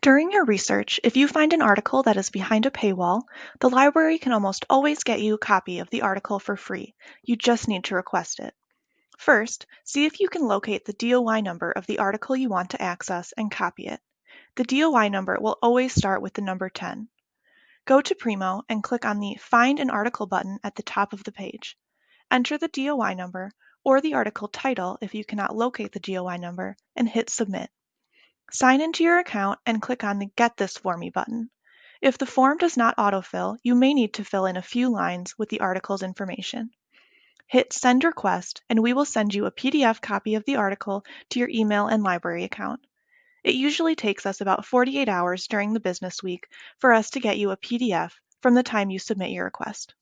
During your research, if you find an article that is behind a paywall, the library can almost always get you a copy of the article for free. You just need to request it. First, see if you can locate the DOI number of the article you want to access and copy it. The DOI number will always start with the number 10. Go to Primo and click on the Find an Article button at the top of the page. Enter the DOI number or the article title if you cannot locate the DOI number and hit Submit. Sign into your account and click on the Get This For Me button. If the form does not autofill, you may need to fill in a few lines with the article's information. Hit Send Request and we will send you a PDF copy of the article to your email and library account. It usually takes us about 48 hours during the business week for us to get you a PDF from the time you submit your request.